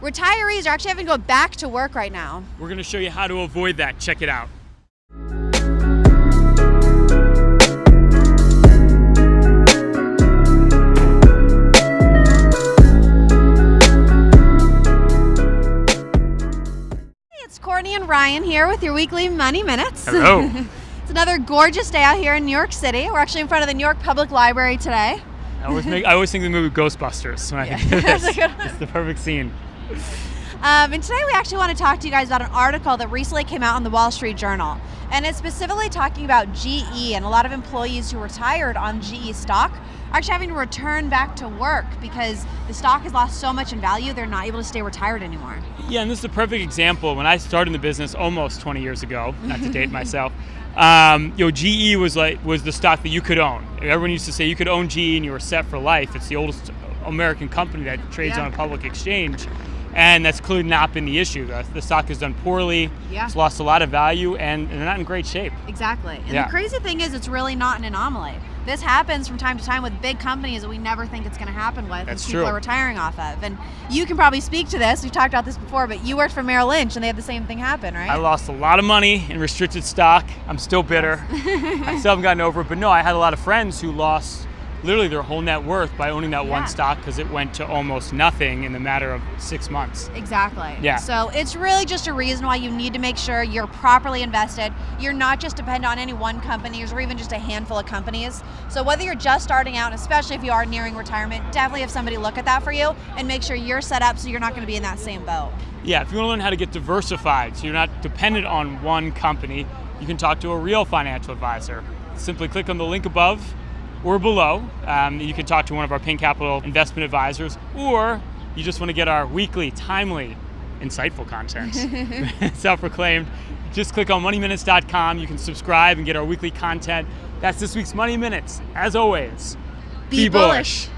retirees are actually having to go back to work right now. We're going to show you how to avoid that. Check it out. Hey, it's Courtney and Ryan here with your weekly Money Minutes. Hello. it's another gorgeous day out here in New York City. We're actually in front of the New York Public Library today. I always, make, I always think of the movie Ghostbusters when I think of this. a good one. It's the perfect scene. Um, and today we actually want to talk to you guys about an article that recently came out in the Wall Street Journal. And it's specifically talking about GE and a lot of employees who retired on GE stock are actually having to return back to work because the stock has lost so much in value, they're not able to stay retired anymore. Yeah, and this is a perfect example. When I started in the business almost 20 years ago, not to date myself, um, you know, GE was like was the stock that you could own. Everyone used to say you could own GE and you were set for life. It's the oldest American company that trades Yeah. on a public exchange, and that's clearly not been the issue. The, the stock has done poorly. Yeah. It's lost a lot of value, and, and they're not in great shape. Exactly. And Yeah. the crazy thing is, it's really not an anomaly. This happens from time to time with big companies that we never think it's going to happen with. That's and people true. are retiring off of. And you can probably speak to this. We've talked about this before, but you worked for Merrill Lynch and they had the same thing happen, right? I lost a lot of money in restricted stock. I'm still bitter. I still haven't gotten over it. But no, I had a lot of friends who lost literally their whole net worth by owning that Yeah. one stock because it went to almost nothing in the matter of six months. Exactly. Yeah. So it's really just a reason why you need to make sure you're properly invested. You're not just dependent on any one company or even just a handful of companies. So whether you're just starting out, especially if you are nearing retirement, definitely have somebody look at that for you and make sure you're set up so you're not going to be in that same boat. Yeah, if you want to learn how to get diversified so you're not dependent on one company, you can talk to a real financial advisor. Simply click on the link above or below. Um, you can talk to one of our Pink Capital investment advisors, or you just want to get our weekly, timely, insightful content. Self proclaimed. Just click on moneyminutes.com. You can subscribe and get our weekly content. That's this week's Money Minutes. As always, Be bullish.